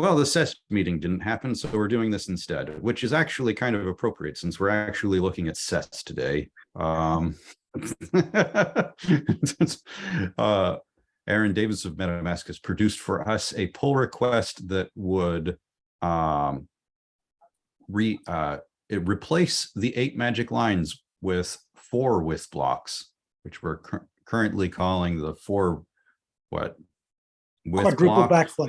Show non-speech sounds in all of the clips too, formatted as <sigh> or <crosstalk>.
Well, the SES meeting didn't happen, so we're doing this instead, which is actually kind of appropriate since we're actually looking at SES today. Um, <laughs> uh, Aaron Davis of MetaMask has produced for us a pull request that would um, re uh, replace the eight magic lines with four with blocks, which we're cur currently calling the four what with quadruple backflip.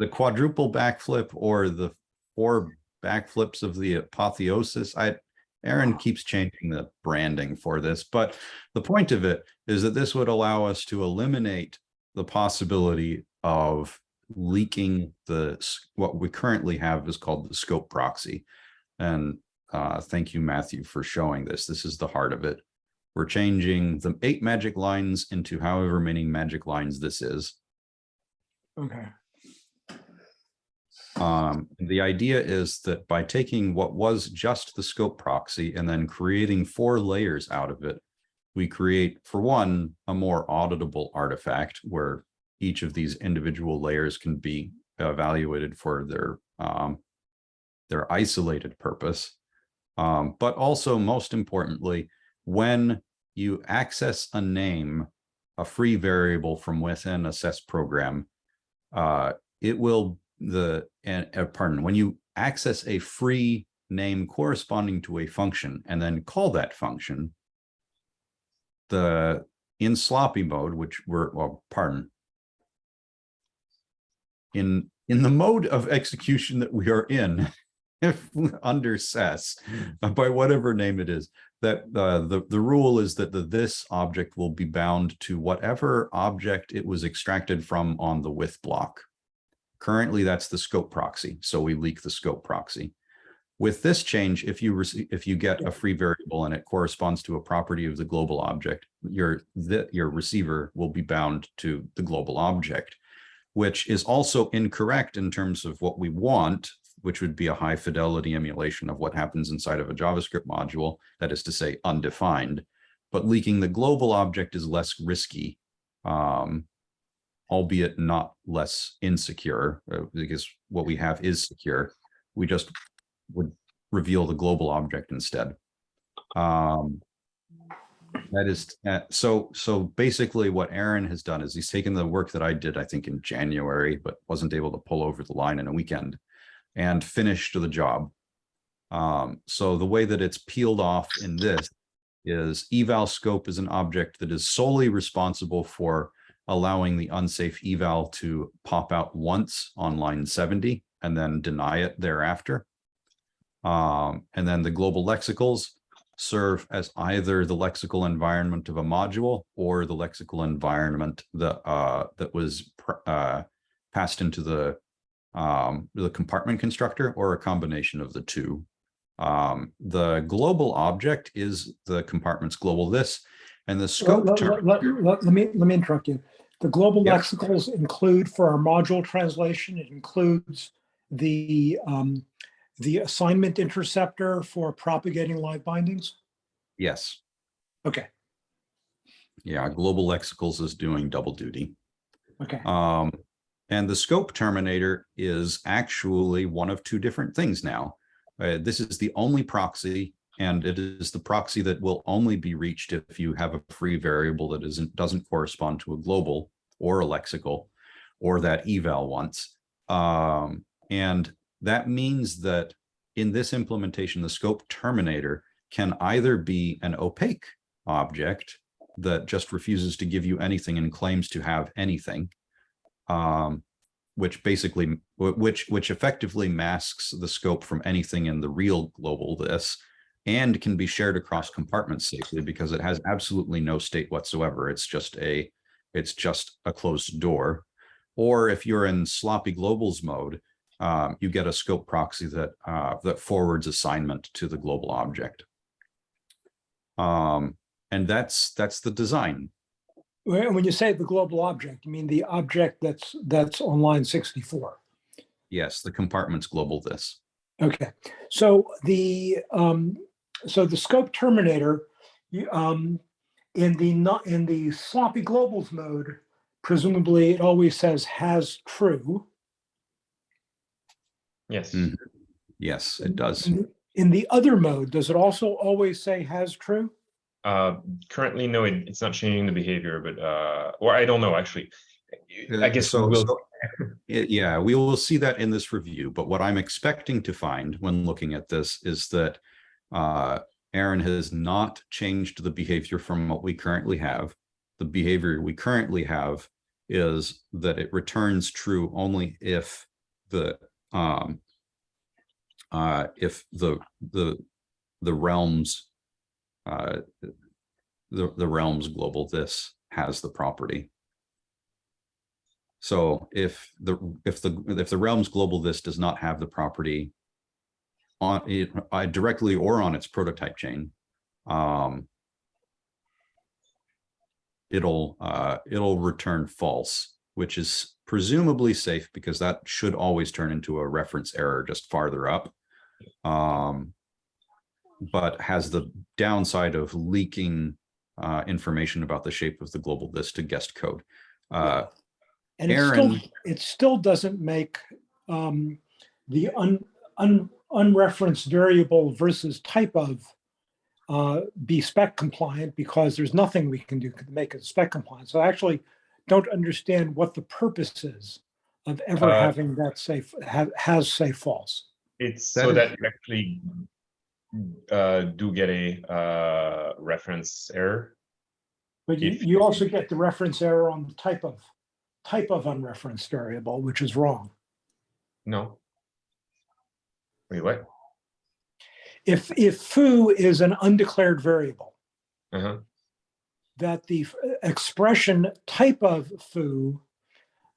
The quadruple backflip or the four backflips of the apotheosis. I Aaron keeps changing the branding for this, but the point of it is that this would allow us to eliminate the possibility of leaking the what we currently have is called the scope proxy. And uh, thank you, Matthew, for showing this. This is the heart of it. We're changing the eight magic lines into however many magic lines this is. Okay. Um, the idea is that by taking what was just the scope proxy and then creating four layers out of it, we create, for one, a more auditable artifact where each of these individual layers can be evaluated for their um, their isolated purpose. Um, but also, most importantly, when you access a name, a free variable from within a SES program, uh, it will the and uh, pardon when you access a free name corresponding to a function and then call that function the in sloppy mode which we're well pardon. In in the mode of execution that we are in <laughs> if under SES by whatever name it is that uh, the the rule is that the this object will be bound to whatever object it was extracted from on the with block Currently, that's the scope proxy. So we leak the scope proxy. With this change, if you if you get a free variable and it corresponds to a property of the global object, your your receiver will be bound to the global object, which is also incorrect in terms of what we want, which would be a high fidelity emulation of what happens inside of a JavaScript module, that is to say undefined. But leaking the global object is less risky um, albeit not less insecure, uh, because what we have is secure. We just would reveal the global object instead. Um, that is uh, so so basically what Aaron has done is he's taken the work that I did I think in January but wasn't able to pull over the line in a weekend and finished the job. Um, so the way that it's peeled off in this is eval scope is an object that is solely responsible for allowing the unsafe eval to pop out once on line 70 and then deny it thereafter. Um, and then the global lexicals serve as either the lexical environment of a module or the lexical environment that uh, that was uh, passed into the um, the compartment constructor or a combination of the two. Um, the global object is the compartment's global this, and the scope. Let, let, let, let, me let me interrupt you. The global yep. lexicals include for our module translation, it includes the um, the assignment interceptor for propagating live bindings? Yes. Okay. Yeah, global lexicals is doing double duty. Okay. Um, and the scope terminator is actually one of two different things now. Uh, this is the only proxy and it is the proxy that will only be reached if you have a free variable that isn't doesn't correspond to a global or a lexical or that eval once. Um, and that means that in this implementation, the scope terminator can either be an opaque object that just refuses to give you anything and claims to have anything, um, which basically, which, which effectively masks the scope from anything in the real global this and can be shared across compartments safely because it has absolutely no state whatsoever. It's just a, it's just a closed door. Or if you're in sloppy globals mode, um, you get a scope proxy that uh, that forwards assignment to the global object. Um, and that's that's the design. When you say the global object, you mean the object that's that's on line 64? Yes, the compartment's global this. Okay, so the um, so the scope terminator, um, in the not in the sloppy globals mode, presumably it always says has true. Yes. Mm. Yes, it does. In the- In the other mode, does it also always say has true? Uh, currently, no, it, it's not changing the behavior, but, uh, or I don't know, actually. I guess so- we'll, so- It- yeah, we will see that in this review, but what I'm expecting to find when looking at this is that uh, Aaron has not changed the behavior from what we currently have. The behavior we currently have is that it returns true only if the um, uh, if the the the realms uh, the the realms global this has the property. So if the, if the, if the realms global this does not have the property on it uh, directly or on its prototype chain, um, it'll, uh, it'll return false, which is presumably safe because that should always turn into a reference error just farther up. Um, but has the downside of leaking uh, information about the shape of the global this to guest code. Uh, And it still, Aaron- it still doesn't make um, the un, un, unreferenced variable versus type of uh, be spec compliant because there's nothing we can do to make it spec compliant. So I actually don't understand what the purpose is of ever Uh, having that say, have, has say false. it's That so is- that you actually uh, do get a uh, reference error. But you, you also get the reference error on the type of, type of unreferenced variable, which is wrong. No. Wait, what? If, if foo is an undeclared variable, Uh-huh. that the expression type of foo,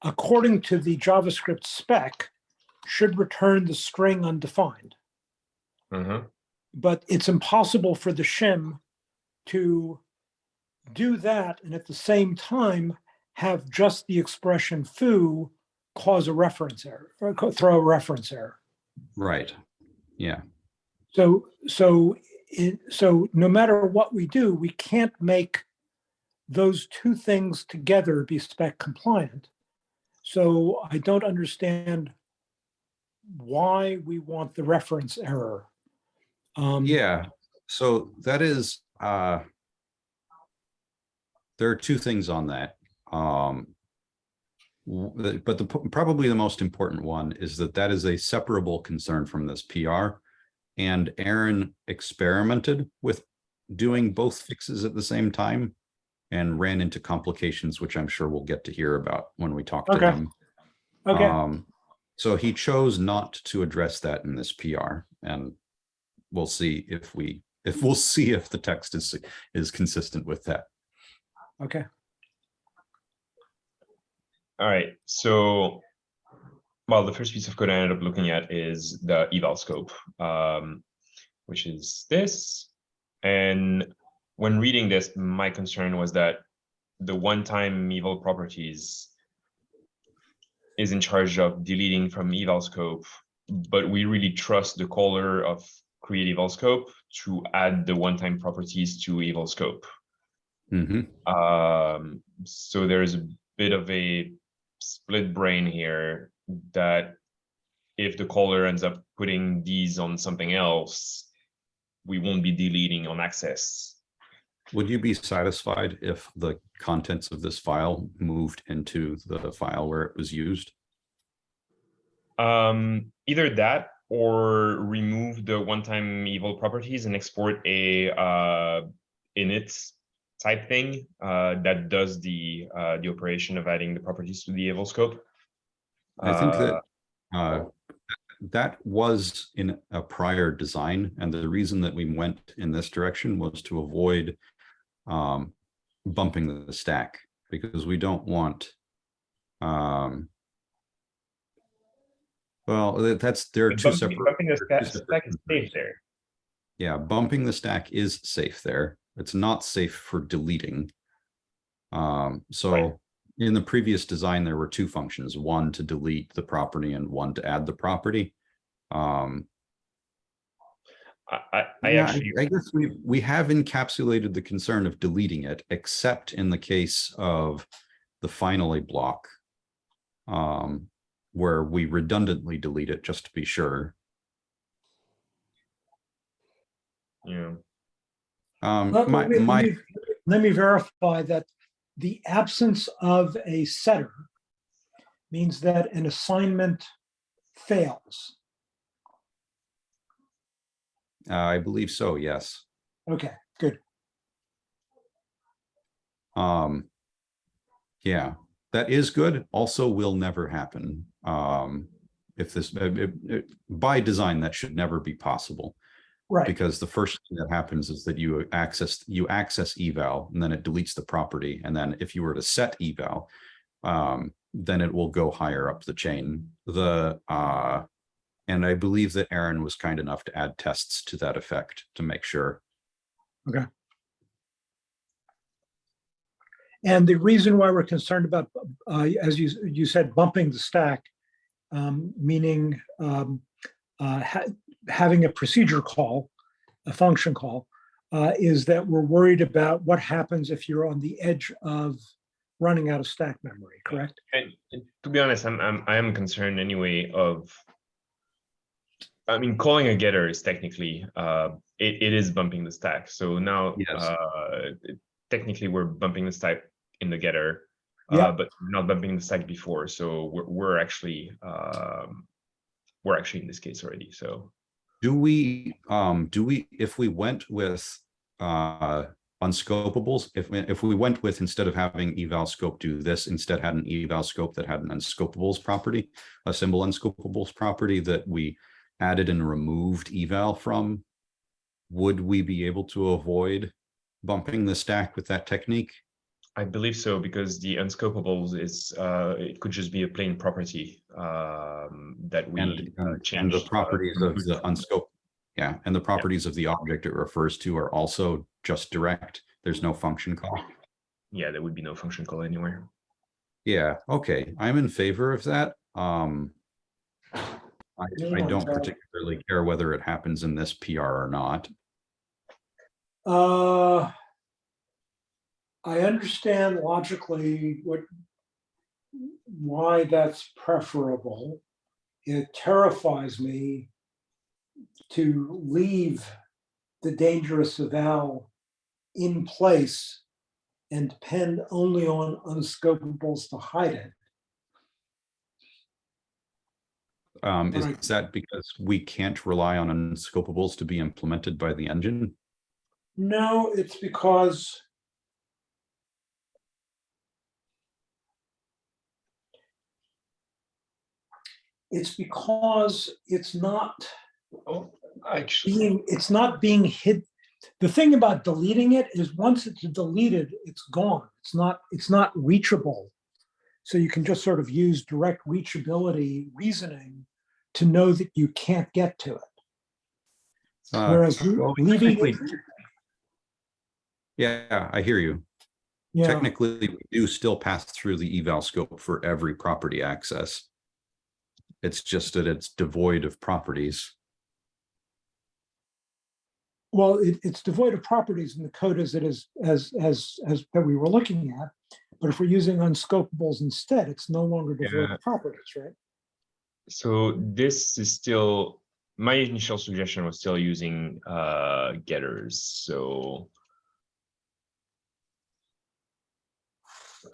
according to the JavaScript spec, should return the string undefined. Uh-huh. But it's impossible for the shim to do that and at the same time have just the expression foo cause a reference error, or throw a reference error. Right. Yeah. So, so, it, so no matter what we do, we can't make those two things together be spec compliant. So I don't understand why we want the reference error. Um, Yeah, so that is, uh, there are two things on that. Um, but the, probably the most important one is that that is a separable concern from this PR. And Aaron experimented with doing both fixes at the same time and ran into complications, which I'm sure we'll get to hear about when we talk to Okay. them. Okay, Um, so he chose not to address that in this PR and we'll see if we, if we'll see if the text is, is consistent with that. okay. All right, so, well, the first piece of code I ended up looking at is the eval scope, um, which is this. And when reading this, my concern was that the one-time eval properties is in charge of deleting from eval scope, but we really trust the caller of create eval scope to add the one-time properties to eval scope. Mhm. Um, so there's a bit of a split brain here that if the caller ends up putting these on something else, we won't be deleting on access. Would you be satisfied if the contents of this file moved into the file where it was used? Um, either that or remove the one-time eval properties and export a uh, init type thing uh, that does the uh, the operation of adding the properties to the eval scope. I think that uh, that was in a prior design, and the reason that we went in this direction was to avoid um, bumping the stack, because we don't want um, well, that's, there are but two bumping- separate. bumping the there are two stack- stack is safe there. Yeah, bumping the stack is safe there. It's not safe for deleting. Um, so in the previous design, there were two functions, one to delete the property and one to add the property. Um, I, I, I yeah, actually, I guess we, we have encapsulated the concern of deleting it, except in the case of the finally block. Um, where we redundantly delete it just to be sure. Yeah. Um, Let- my, let me- let me- Let me verify that the absence of a setter means that an assignment fails. uh, I believe so, yes. Okay, good. Um, yeah, that is good. Also will never happen. Um, if this, it- it- by design, that should never be possible. Right, Because the first thing that happens is that you access, you access eval and then it deletes the property. And then if you were to set eval, um, then it will go higher up the chain. The, uh, and I believe that Aaron was kind enough to add tests to that effect to make sure. Okay. And the reason why we're concerned about, uh, as you, you said, bumping the stack, um, meaning um, uh, having a procedure call, a function call, uh, is that we're worried about what happens if you're on the edge of running out of stack memory, correct? And and to be honest, I'm, I'm, I am concerned anyway of. I mean, calling a getter is technically, uh, it, it is bumping the stack. So now, Yes. uh, technically we're bumping the stack in the getter. Yeah. Uh, but not bumping the stack before, so we're, we're actually, um, we're actually in this case already, so. Do we, um, do we, if we went with, uh, unscopables, if, we if we went with, instead of having eval scope do this, instead had an eval scope that had an unscopables property, a symbol unscopables property that we added and removed eval from, would we be able to avoid bumping the stack with that technique? I believe so, because the unscopables is, uh, it could just be a plain property, um, that we And, uh, and- and changed. the uh, properties of the unscope, yeah, and the properties of the object it refers to are also just direct. There's no function call. Yeah, there would be no function call anywhere. Yeah, okay, I'm in favor of that. Um. I, I don't particularly care whether it happens in this PR or not. Uh, I understand logically what, why that's preferable. It terrifies me to leave the dangerous eval in place and depend only on unscopables to hide it. Um, is that because we can't rely on unscopables to be implemented by the engine? No, it's because it's because it's not Oh, actually, being, it's not being hid. The thing about deleting it is once it's deleted, it's gone. It's not, it's not reachable. So you can just sort of use direct reachability reasoning to know that you can't get to it. Uh, Whereas well, leaving it, Yeah, I hear you. yeah, Technically, we do still pass through the eval scope for every property access. It's just that it's devoid of properties. well, it, it's devoid of properties in the code as it is, as, as, as that we were looking at. But if we're using unscopables instead, it's no longer devoid Yeah. of properties, right? so this is still, my initial suggestion was still using, uh, getters, so.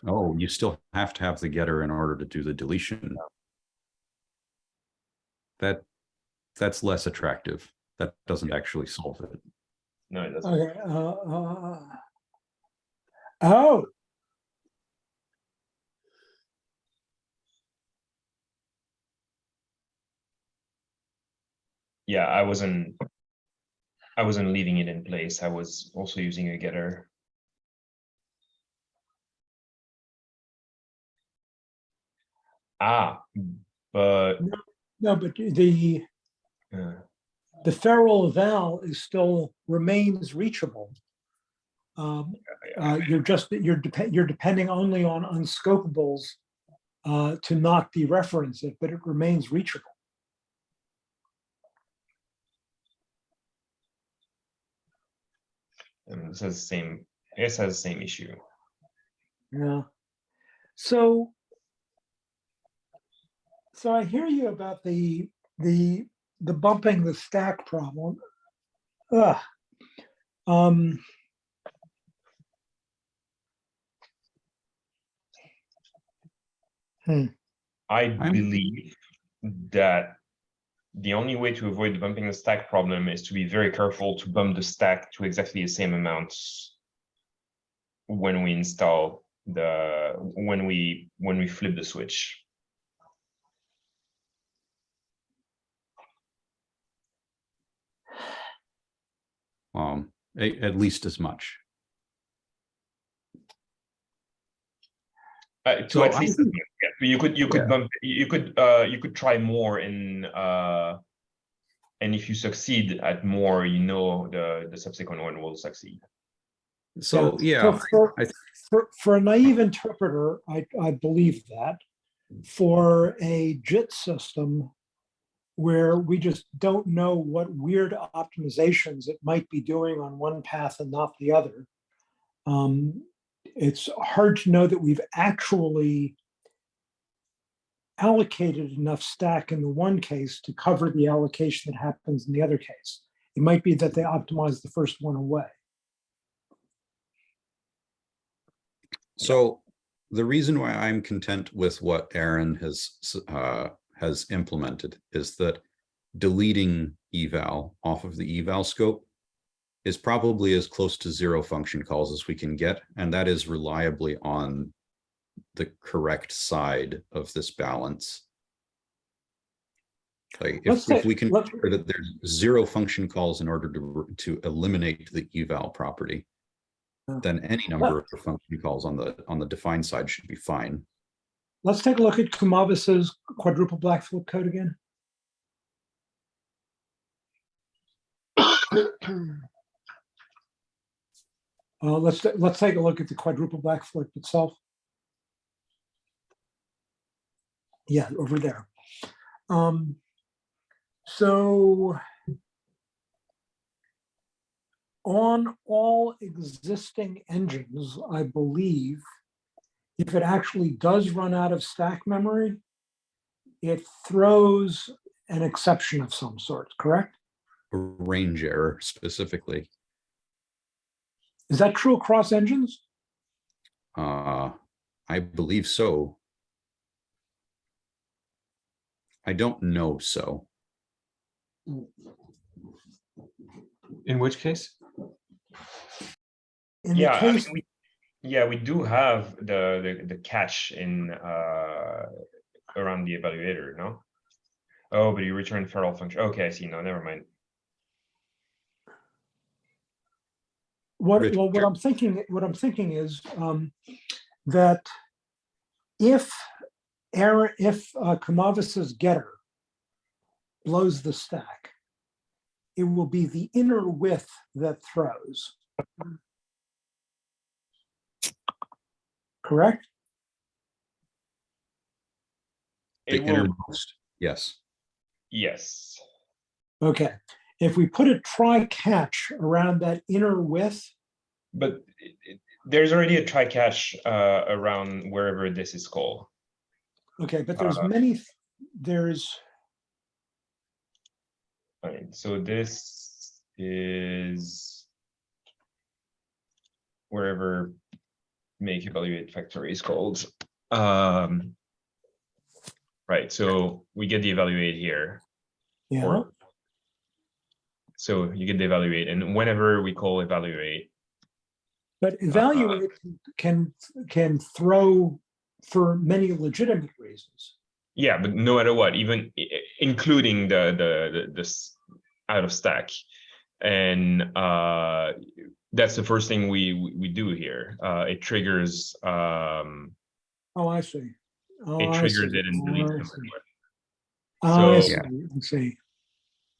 Oh, you still have to have the getter in order to do the deletion. That, that's less attractive. That doesn't actually solve it. No, it doesn't. Okay, uh, uh, oh, Yeah, I wasn't. I wasn't leaving it in place. I was also using a getter. Ah, but, no, but the, uh, the feral eval is still remains reachable. Um, uh, you're just, you're depend, you're depending only on unscopables uh, to not dereference it, but it remains reachable. um, this has the same, I guess has the same issue. Yeah. So. So I hear you about the, the, the bumping the stack problem. Ugh. Um, I I'm- believe that the only way to avoid the bumping the stack problem is to be very careful to bump the stack to exactly the same amounts when we install the, when we, when we flip the switch. Um, a- at least as much. Uh, to So at least, think- yeah, you could, you could Yeah. bump, you could, uh, you could try more in, uh, and if you succeed at more, you know, the, the subsequent one will succeed. So, so yeah, For, I th- for, for a naive interpreter, I, I believe that. For a JIT system where we just don't know what weird optimizations it might be doing on one path and not the other. Um, it's hard to know that we've actually allocated enough stack in the one case to cover the allocation that happens in the other case. It might be that they optimize the first one away. So the reason why I'm content with what Aaron has uh, has implemented is that deleting eval off of the eval scope is probably as close to zero function calls as we can get, and that is reliably on the correct side of this balance. Like if, if we can ensure that there's zero function calls in order to to eliminate the eval property, then any number of function calls on the on the defined side should be fine. Let's take a look at Kumavis's quadruple backflip code again. <coughs> Uh, let's, let's take a look at the quadruple backflip itself. Yeah, over there. Um, so on all existing engines, I believe, if it actually does run out of stack memory, it throws an exception of some sort, correct? A range error specifically. Is that true across engines? Uh, I believe so. I don't know so. In which case? In the Yeah, I mean, we, yeah, we do have the, the, the catch in, uh, around the evaluator, no? Oh, but you return feral function. Okay, I see. No, never mind. what, Rich, well, what. I'm thinking, what I'm thinking is um, that if error, if uh, Kumavis's getter blows the stack, it will be the inner with that throws. Correct? The It will, innermost, yes. yes. Okay. If we put a try catch around that inner with, But it- it- there's already a try catch, uh, around wherever this is called. okay, but there's Uh, many, th- there's, Alright, so this is wherever make evaluate factory is called. Um, right, so we get the evaluate here. yeah, or- So you get the evaluate and whenever we call evaluate, but evaluate can, can throw for many legitimate reasons. yeah, but no matter what, even including the, the, the, this out of stack. And, uh, that's the first thing we, we- we do here. Uh, it triggers, um, Oh, I see. Oh, it triggers see. it and Oh, deletes I them. see. Oh, I So- see, Yeah. I see.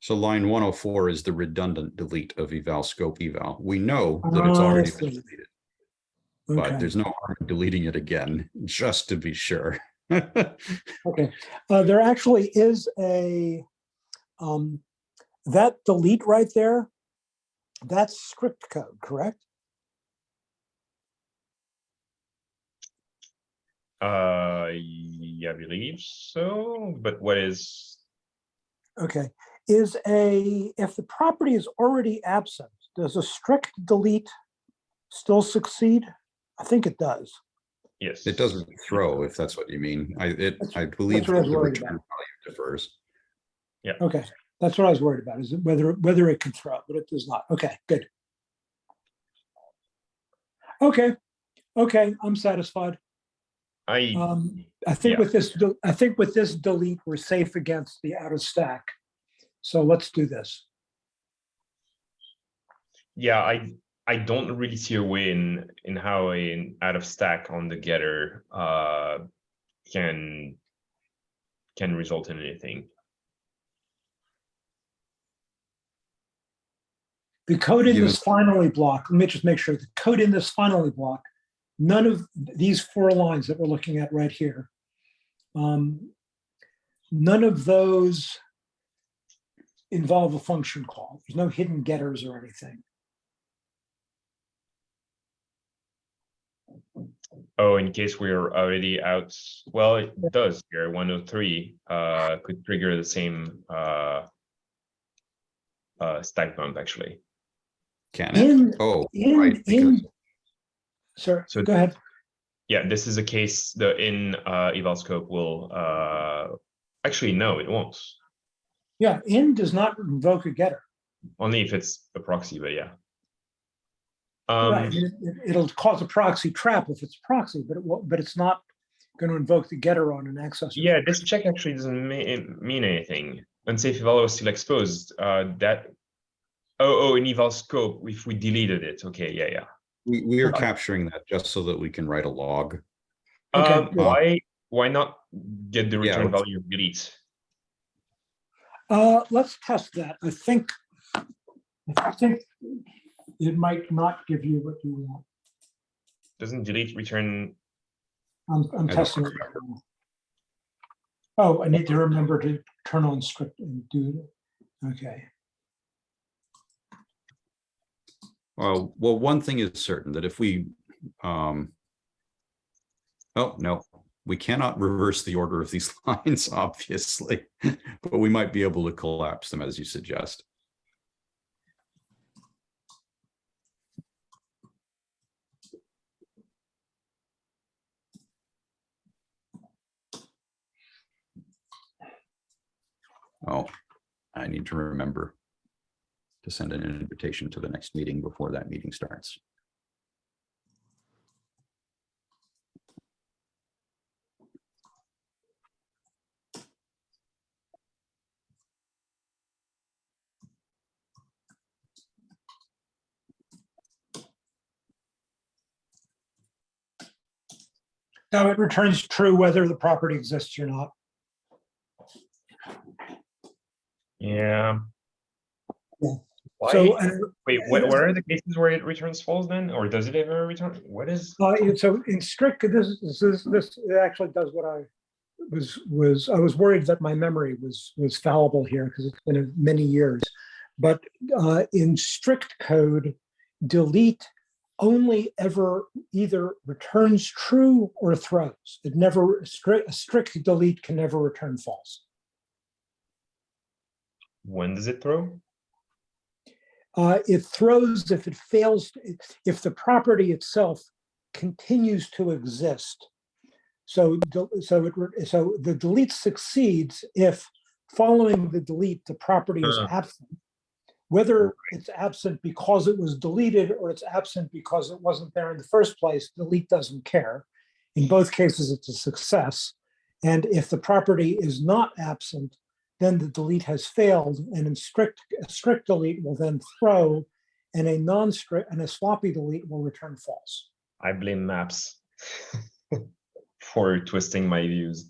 So line one oh four is the redundant delete of eval scope eval. We know that it's Oh, I already been see. deleted, Okay, but there's no harm in deleting it again, just to be sure. <laughs> okay. Uh, there actually is a, um, that delete right there, that's strict code, correct? Uh, I believe so, but what is, Okay, is a, if the property is already absent, does a strict delete still succeed? I think it does. yes. It doesn't throw, if that's what you mean. I, it, I believe what I the return value differs. Yeah. Okay, that's what I was worried about, is it whether, whether it can throw, but it does not. Okay, good. Okay, okay, I'm satisfied. I, Um, I think Yeah. with this, I think with this delete, we're safe against the out of stack. So let's do this. yeah, I, I don't really see a way in, in how an out of stack on the getter, uh, can, can result in anything. The code in this finally block, let me just make sure, the code in this finally block, none of these four lines that we're looking at right here, um, none of those involve a function call. There's no hidden getters or anything. Oh, in case we're already out, well, it does here, one oh three, uh, could trigger the same, uh. Uh, stack bump, actually. Can it? In, Oh, in, right, in, because sir, So- go ahead. Yeah, this is a case, the in, uh, eval scope will, uh, actually, no, it won't. Yeah, in does not invoke a getter. Only if it's a proxy, but yeah. Right, Um, it- it- It'll cause a proxy trap if it's a proxy, but it won't, but it's not going to invoke the getter on an accessor. yeah, this check actually doesn't mean, mean anything. Unsafe eval was still exposed, uh, that. Oh, oh, in eval scope, if we deleted it, okay, yeah, yeah. we, we are Okay. capturing that just so that we can write a log. Okay, Um, good. why, why not get the return let's- value of delete? Uh, let's test that. I think, I think it might not give you what you want. Doesn't delete return, I'm, I'm testing it. right. Oh, I need to remember to turn on strict and do it. Okay. Well, well, one thing is certain that if we, um. Oh, no, we cannot reverse the order of these <laughs> lines, obviously, but we might be able to collapse them as you suggest. Oh, I need to remember to send an invitation to the next meeting before that meeting starts. Now it returns true whether the property exists or not. yeah. Yeah. Why, So, and wait, what, what are the cases where it returns false then, or does it ever return? What is? Uh, so in strict, this, this, is- this it actually does what I was, was, I was worried that my memory was, was fallible here because it's been many years. But uh, in strict code, delete only ever either returns true or throws. It never, strict, a strict delete can never return false. When does it throw? Uh, it throws if it fails, if the property itself continues to exist. So, so it, so the delete succeeds if following the delete, the property is Uh. absent. Whether it's absent because it was deleted or it's absent because it wasn't there in the first place, delete doesn't care. In both cases, it's a success. And if the property is not absent, then the delete has failed and in strict, a strict delete will then throw and a non-strict and a sloppy delete will return false. I blame maps <laughs> for twisting my views.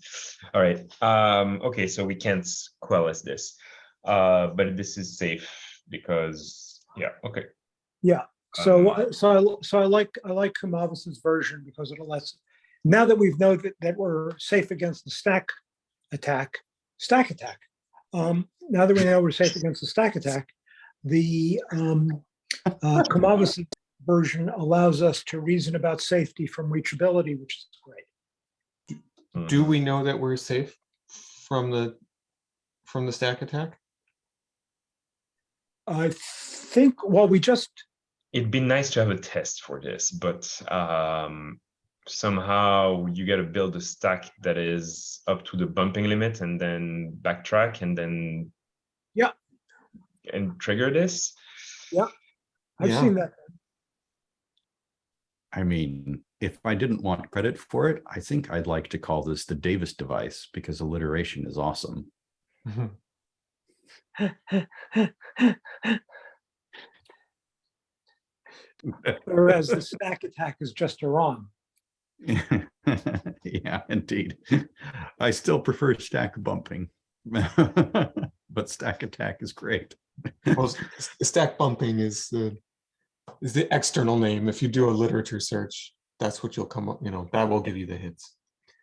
All right. Um, okay, so we can't quell this, uh, but this is safe because, yeah, okay. Yeah. So, Um, I- so, I so I like, I like Kumavis's version because it lets, now that we've know that, that we're safe against the stack attack, stack attack. Um, now that we know we're safe against the stack attack, the, um, uh, Kumavis version allows us to reason about safety from reachability, which is great. Do Mhm. we know that we're safe from the, from the stack attack? I think, well, we just, It'd be nice to have a test for this, but um, somehow you gotta build a stack that is up to the bumping limit and then backtrack and then. Yeah. And trigger this. Yeah i've Yeah. seen that. I mean, if I didn't want credit for it, I think I'd like to call this the Davis device because alliteration is awesome. <laughs> Whereas the stack attack is just a Iran. <laughs> Yeah, indeed. I still prefer stack bumping. <laughs> But stack attack is great. Well, s- s- Stack bumping is the, is the external name. If you do a literature search, that's what you'll come up, you know, that will give you the hits.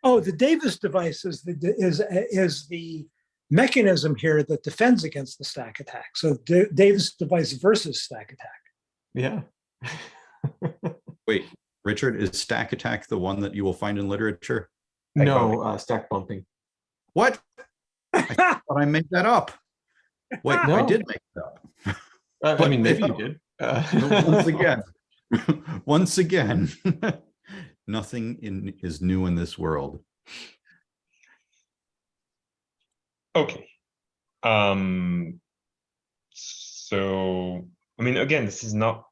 Oh, the Davis device is the, is, uh, is the mechanism here that defends against the stack attack. So Da- Davis device versus stack attack. Yeah. <laughs> Wait, Richard, is stack attack the one that you will find in literature? No, uh, stack bumping. What? But <laughs> I made that up. Wait, I did make it up. Uh, I mean, maybe you did. Uh, <laughs> <laughs> Once again, once again, nothing in is new in this world. Okay. Um. So, I mean, again, this is not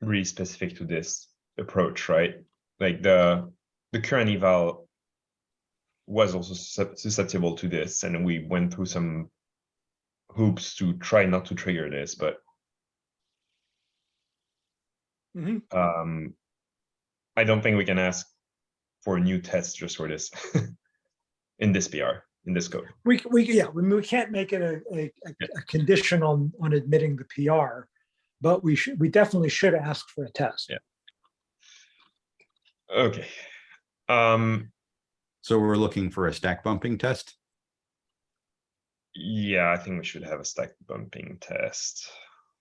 really specific to this approach, right? Like the, the current eval was also susceptible to this, and we went through some hoops to try not to trigger this, but Mhm. um, I don't think we can ask for a new test just for this <laughs> in this PR, in this code. We, we, yeah, we, we can't make it a, a, a- a condition on, on admitting the PR, but we should, we definitely should ask for a test. Yeah. Okay. Um, So we're looking for a stack bumping test. yeah, I think we should have a stack bumping test,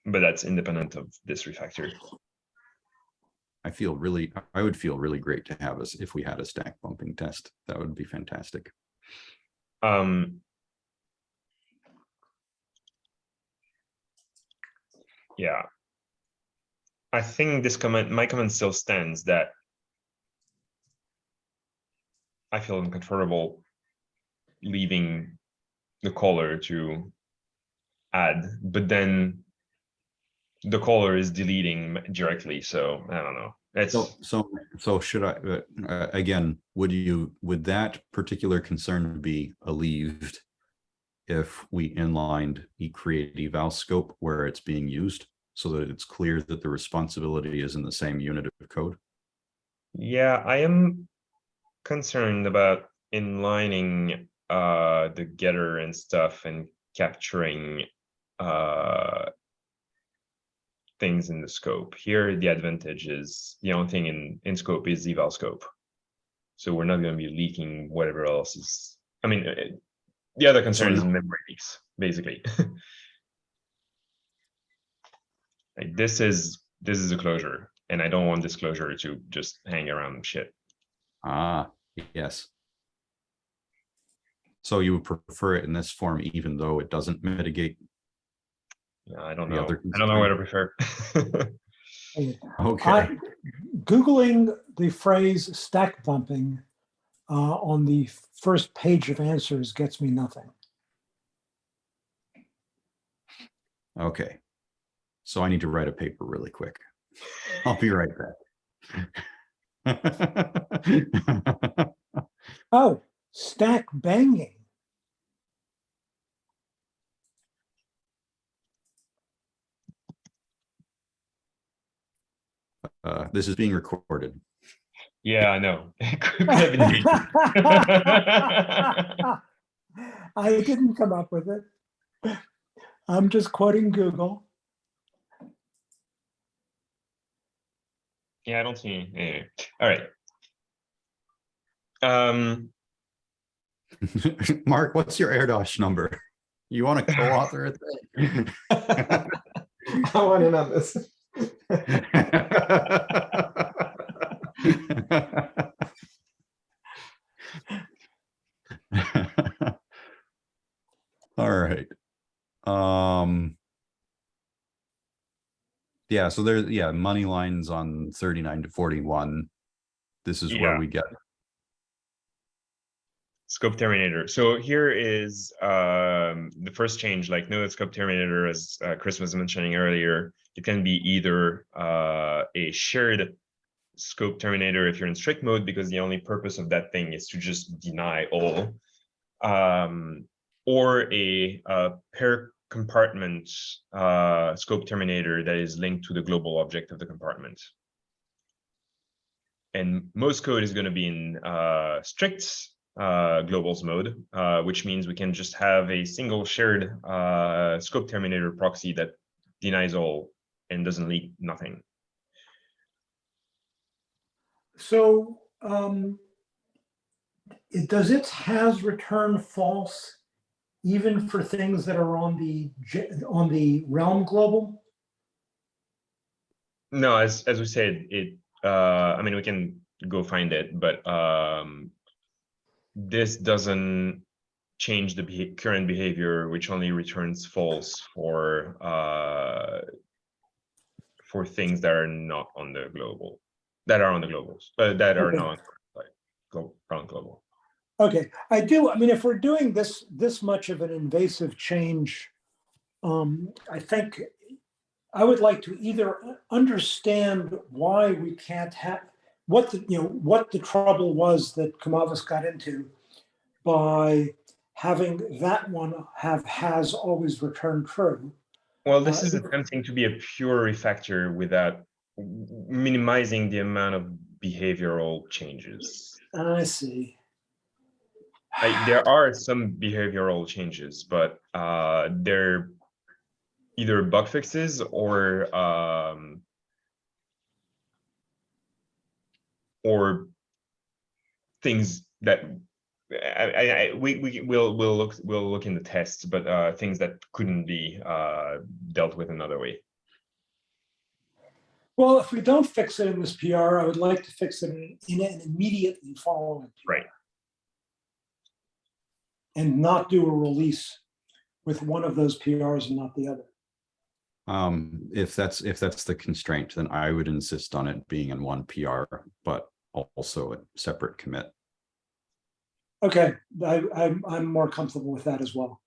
but that's independent of this refactor. I feel really, I would feel really great to have us if we had a stack bumping test. That would be fantastic. Um. Yeah. I think this comment, my comment still stands that I feel uncomfortable leaving the caller to add, but then the caller is deleting directly, so I don't know. It's, So, so, so should I, uh, uh, again, would you, would that particular concern be alleviated if we inlined e create eval scope where it's being used so that it's clear that the responsibility is in the same unit of code? Yeah, I am concerned about inlining uh the getter and stuff and capturing uh things in the scope. Here, the advantage is the only thing in in scope is eval scope. So we're not gonna be leaking whatever else is, I mean, uh, the other concern is memory leaks, basically. <laughs> Like this is, this is a closure, and I don't want this closure to just hang around shit. Ah, yes. So you would prefer it in this form, even though it doesn't mitigate? Yeah, I don't know. other I don't know what I prefer. <laughs> Okay, I, Googling the phrase stack bumping uh, on the first page of answers gets me nothing. okay. So I need to write a paper really quick. I'll be right back. <laughs> Oh, stack banging. Uh, this is being recorded. Yeah, I know. <laughs> It could have been me. I didn't come up with it. I'm just quoting Google. Yeah, I don't see any. All right. Um, <laughs> Mark, what's your Erdős number? You want to co-author it? <laughs> I want in on this. <laughs> All right. Um, yeah, so there's, yeah, money lines on thirty-nine to forty-one. This is where we get, Scope terminator. So here is um, the first change, like no scope terminator, as uh, Chris was mentioning earlier. It can be either uh, a shared scope terminator if you're in strict mode, because the only purpose of that thing is to just deny all. Um, or a uh, pair compartment uh, scope terminator that is linked to the global object of the compartment. And most code is going to be in uh, strict uh, globals mode, uh, which means we can just have a single shared uh, scope terminator proxy that denies all and doesn't leak nothing. So, um, it, does it has return false even for things that are on the, on the realm global? No, as as we said, it. Uh, I mean, we can go find it, but um, this doesn't change the current behavior, which only returns false for uh, for things that are not on the global, that are on the globals, uh, that are Okay. not like glo- global. Okay, I do, I mean, if we're doing this, this much of an invasive change, um, I think I would like to either understand why we can't have, what the, you know, what the trouble was that Kumavis got into by having that one have has always returned true. Well, this Uh, is attempting to be a pure refactor without minimizing the amount of behavioral changes. I see. I, there are some behavioral changes, but uh, they're either bug fixes or um, or things that I, I, I, we we will will look we'll look in the tests, but uh, things that couldn't be uh, dealt with another way. Well, if we don't fix it in this PR, I would like to fix it in, in an immediately following. PR. Right. And not do a release with one of those PRs and not the other. um, if that's, if that's the constraint, then I would insist on it being in one PR, but also a separate commit. Okay, I, I'm, I'm more comfortable with that as well.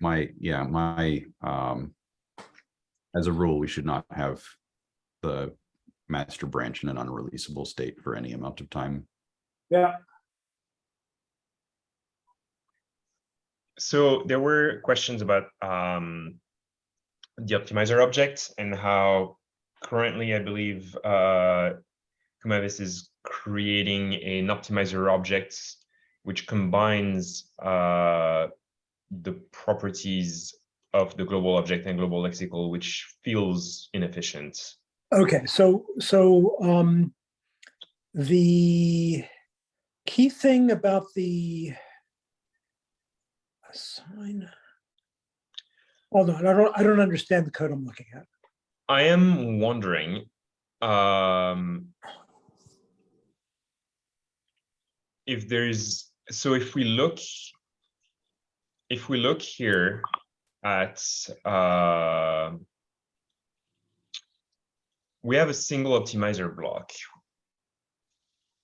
My, yeah, my, um, as a rule, we should not have the master branch in an unreleasable state for any amount of time. Yeah, So there were questions about um, the optimizer object and how currently, I believe, uh, Kumavis is creating an optimizer object which combines uh, the properties of the global object and global lexical, which feels inefficient. okay, so, so, um, the key thing about the assign. Hold on, I don't, I don't understand the code I'm looking at. I am wondering, um, if there's, so if we look, if we look here at, uh, we have a single optimizer block.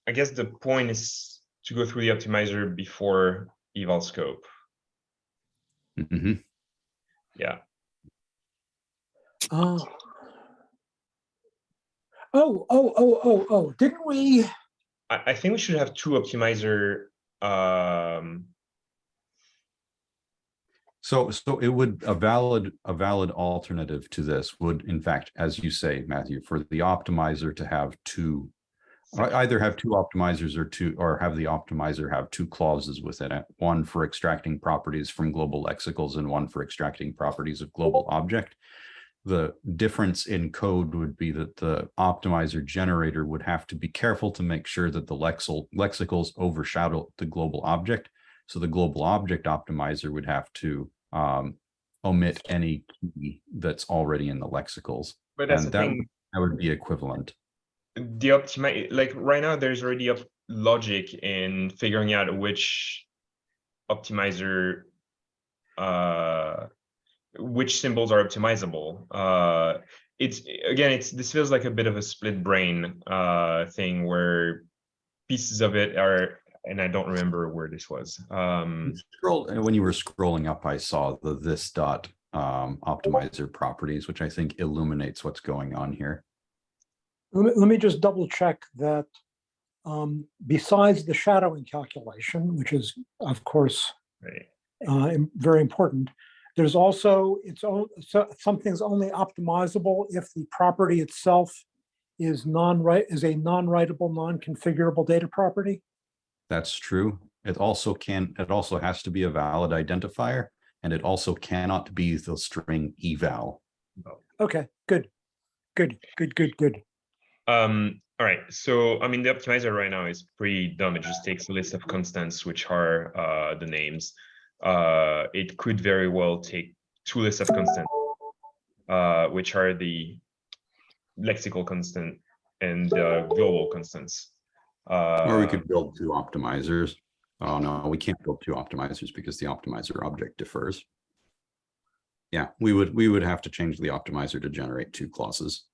I guess the point is to go through the optimizer before eval scope. Mhm. Yeah, Oh. Oh, oh, oh, oh, oh, didn't we? I, I think we should have two optimizer, um, So, so it would, a valid, a valid alternative to this would, in fact, as you say, Matthew, for the optimizer to have two. Ei- Either have two optimizers or two, or have the optimizer have two clauses within it, one for extracting properties from global lexicals and one for extracting properties of global object. The difference in code would be that the optimizer generator would have to be careful to make sure that the lexil, lexicals overshadow the global object. So the global object optimizer would have to um, omit any key that's already in the lexicals. but that's And that thing. That would be equivalent. The optimi like right now there's already a logic in figuring out which optimizer uh, which symbols are optimizable. Uh, it's again, it's this feels like a bit of a split brain uh, thing where pieces of it are, and I don't remember where this was. Um, Scroll, when you were scrolling up, I saw the this dot um, optimizer properties, which I think illuminates what's going on here. Let me, let me just double check that um, besides the shadowing calculation, which is of course right. uh, very important. There's also, it's, o- so something's only optimizable if the property itself is non-right, is a non-writable, non-configurable data property. That's true. It also can, it also has to be a valid identifier, and it also cannot be the string eval. Okay, good, good, good, good, good. Um, all right, so I mean, the optimizer right now is pretty dumb. It just takes a list of constants, which are uh, the names. Uh, it could very well take two lists of constants, uh, which are the lexical constant and uh, global constants. Or we Uh, could build two optimizers. Oh, no, we can't build two optimizers because the optimizer object differs. Yeah, we would, we would have to change the optimizer to generate two clauses.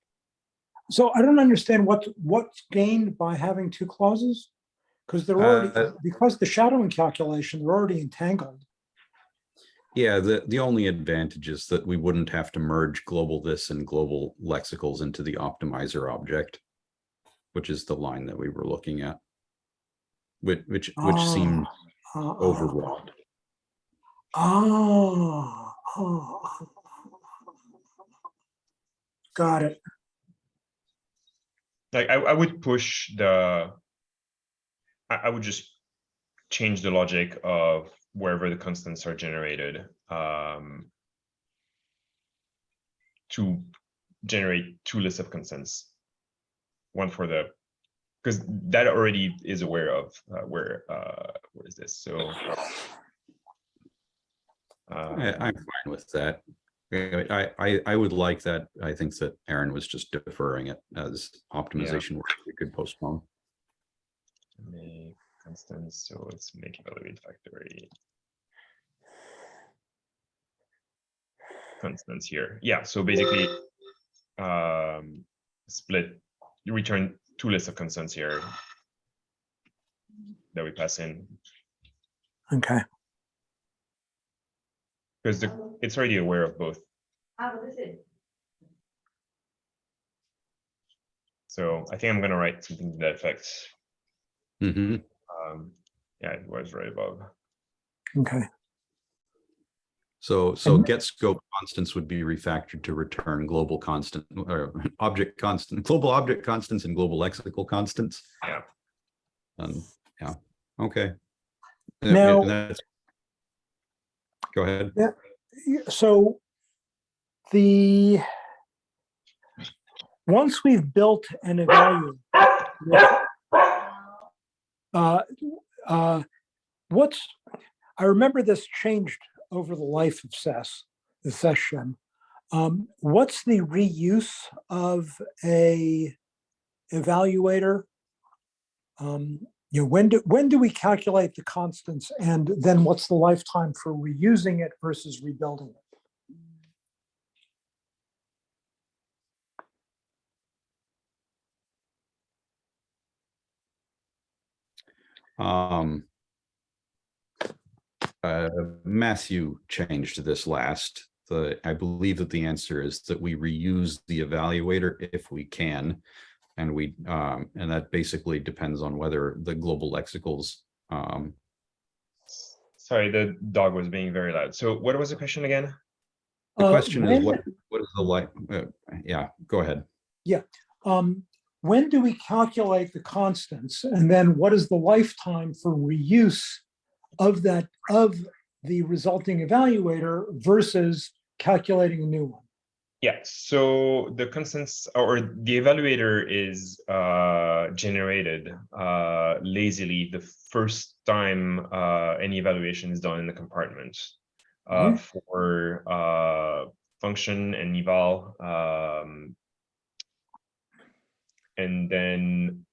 So I don't understand what, what's gained by having two clauses? Because they're already, Uh, because the shadowing calculation, they're already entangled. Yeah, the, the only advantage is that we wouldn't have to merge global this and global lexicals into the optimizer object, which is the line that we were looking at. Which, which, which seemed Ah, ah, overwrought. Ah, ah. Got it. Like I, I would push the I, I would just change the logic of wherever the constants are generated um, to generate two lists of constants one for the because that already is aware of uh, where uh where is this so uh, I'm fine with that. I, I, I would like that. I think that Aaron was just deferring it as optimization work we could postpone. make constants so let's make evaluate factory constants here yeah so basically um split you return two lists of constants here that we pass in Okay. Because the it's already aware of both so i think i'm gonna write something to that effect hmm um yeah it was right above Okay. So, so And- get scope constants would be refactored to return global constant or object constant, global object constants and global lexical constants. Yeah. Um, yeah, okay. Now- and that's- Go ahead. Yeah, So the, once we've built and evaluated, uh, uh, what's, I remember this changed over the life of SES, the session. Um, what's the reuse of a evaluator? Um, you know, when do, when do we calculate the constants and then what's the lifetime for reusing it versus rebuilding it? Um. Uh, Matthew changed this last, the, I believe that the answer is that we reuse the evaluator if we can. And we, um, and that basically depends on whether the global lexicals, um, sorry the dog was being very loud so what was the question again the Uh, question is when- what, what is the like, uh, yeah, go ahead. Yeah. Um, when do we calculate the constants? And then what is the lifetime for reuse of that, of the resulting evaluator versus calculating a new one? Yeah, so the constants or the evaluator is uh, generated uh, lazily the first time uh, any evaluation is done in the compartment uh, Mhm. for uh, function and eval. Um, and then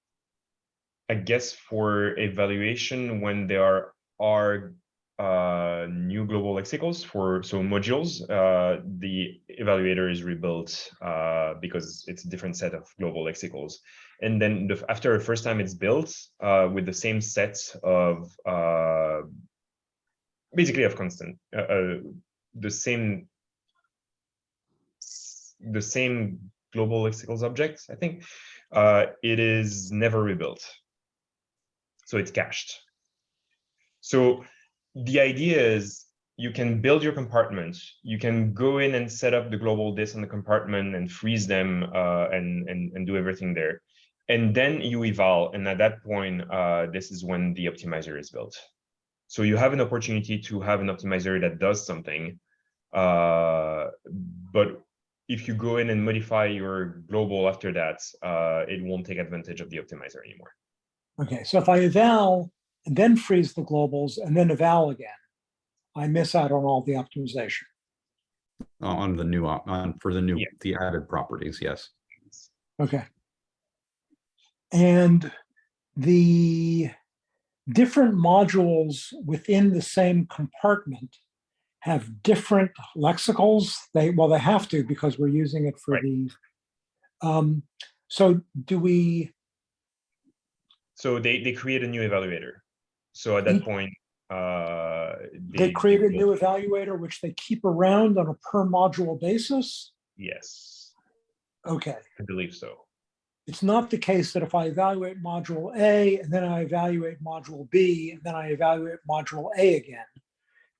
I guess for evaluation, when there are, are uh, new global lexicals for so modules. Uh, the evaluator is rebuilt uh, because it's a different set of global lexicals. And then the, after the first time it's built uh, with the same set of uh, basically of constant, uh, the same the same global lexicals objects, I think, it is never rebuilt. So it's cached. So the idea is you can build your compartment, you can go in and set up the global this on the compartment and freeze them uh, and, and, and do everything there. And then you eval, and at that point, uh, this is when the optimizer is built. So you have an opportunity to have an optimizer that does something, uh, but if you go in and modify your global after that, uh, it won't take advantage of the optimizer anymore. Okay, so if I eval and then freeze the globals and then eval again, I miss out on all the optimization. On the new, op- on, for the new, Yeah. the added properties, yes. Okay. And the different modules within the same compartment have different lexicals. They, well, they have to because we're using it for Right. the, um, so do we, So they, they create a new evaluator. So at that point, uh, they create a new evaluator, which they keep around on a per module basis? Yes, Okay. I believe so. It's not the case that if I evaluate module A and then I evaluate module B and then I evaluate module A again,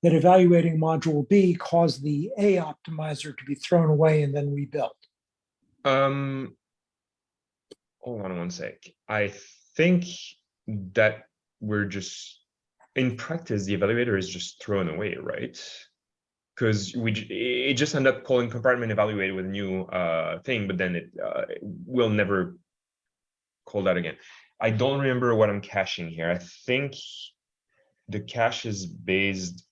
that evaluating module B caused the A optimizer to be thrown away and then rebuilt. Um, hold on one sec. I think that we're just, in practice, the evaluator is just thrown away, right? Because we, it just end up calling compartment evaluate with a new uh thing, but then it uh will never call that again. I don't remember what I'm caching here. I think the cache is based.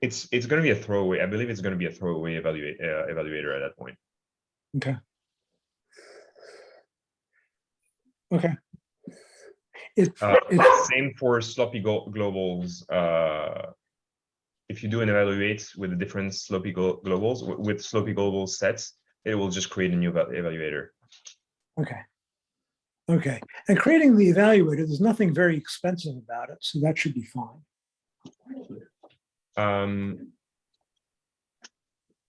It's it's gonna be a throwaway. I believe it's gonna be a throwaway evaluate uh, evaluator at that point. Okay. Okay. It, Uh, it's, same for sloppy glo- globals. Uh, if you do an evaluate with the different sloppy glo- globals with sloppy global sets, it will just create a new evaluator. okay. Okay, and creating the evaluator, there's nothing very expensive about it, so that should be fine. Um,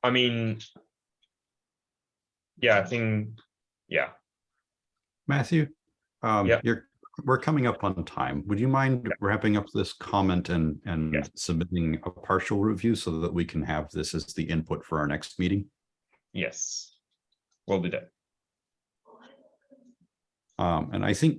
I mean, yeah, I think, yeah, Matthew? Um, Yeah. you're, we're coming up on time. Would you mind wrapping up this comment and, and Yes. submitting a partial review so that we can have this as the input for our next meeting? yes, we'll do that. Um, and I think,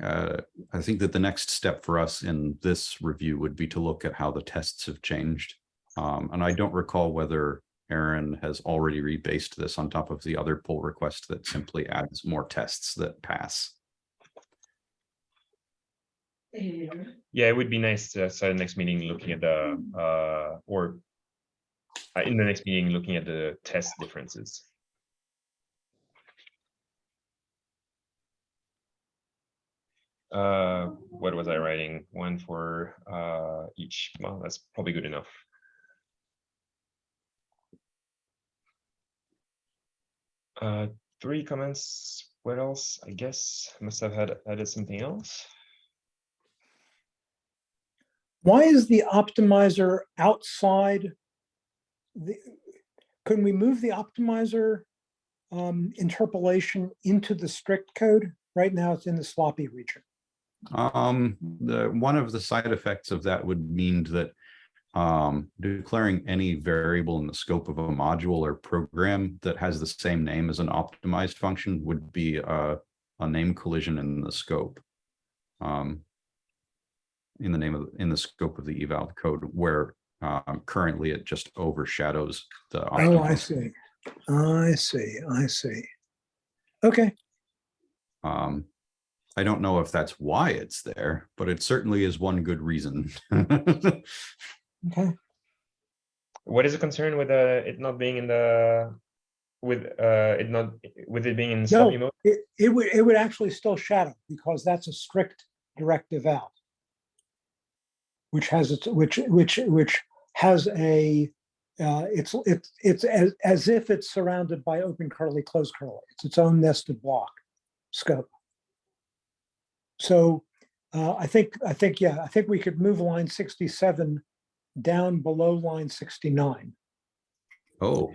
uh, I think that the next step for us in this review would be to look at how the tests have changed. Um, and I don't recall whether Aaron has already rebased this on top of the other pull request that simply adds more tests that pass. Yeah, it would be nice to start the next meeting looking at the, uh, or uh, in the next meeting, looking at the test differences. Uh, what was I writing? One for, uh, each. Well, that's probably good enough. Uh, three comments. What else? I guess I must have had added something else. Why is the optimizer outside? the? Couldn't we move the optimizer um, interpolation into the strict code? Right now, it's in the sloppy region. Um, the, one of the side effects of that would mean that um, declaring any variable in the scope of a module or program that has the same name as an optimized function would be a, a name collision in the scope. Um, in the name of, in the scope of the eval code where um, currently it just overshadows the. Oh, I see. I see, I see. Okay, Um, I don't know if that's why it's there, but it certainly is one good reason. okay. What is the concern with uh, it not being in the, with uh, it not, with it being in sloppy mode? It, it would, it would actually still shadow because that's a strict directive out. Which has its, which, which, which has a, uh, it's, it's, it's as, as if it's surrounded by open curly, closed curly. It's its own nested block scope. So uh, I think, I think, yeah, I think we could move line sixty-seven down below line sixty-nine. Oh,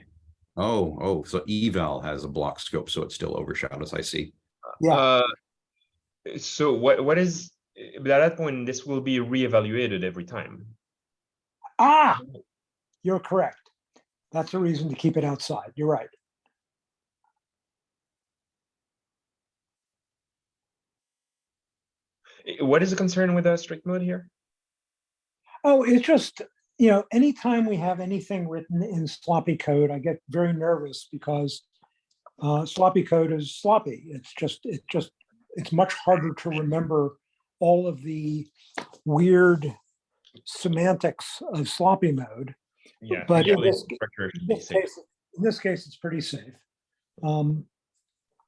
oh, oh, so eval has a block scope, so it still overshadows, I see. Yeah. Uh, So what, what is, but at that point, this will be reevaluated every time. Ah, you're correct. That's a reason to keep it outside. You're right. What is the concern with a strict mode here? Oh, it's just, you know, anytime we have anything written in sloppy code, I get very nervous because uh, sloppy code is sloppy. It's just, it just, it's much harder to remember all of the weird semantics of sloppy mode. Yeah. But in this- In this case, in this case, it's pretty safe. Um,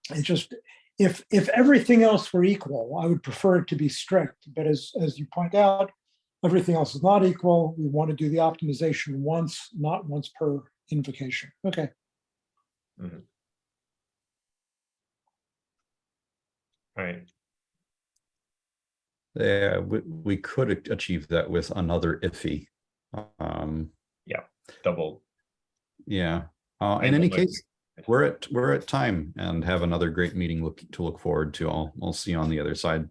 It's just, if, if everything else were equal, I would prefer it to be strict, but as, as you point out, everything else is not equal. We want to do the optimization once, not once per invocation. Okay, Alright, Yeah, we, we could achieve that with another iffy. Um, yeah, double. yeah, uh, in any case, we're at, we're at time and have another great meeting look, to look forward to. I'll, I'll see you on the other side.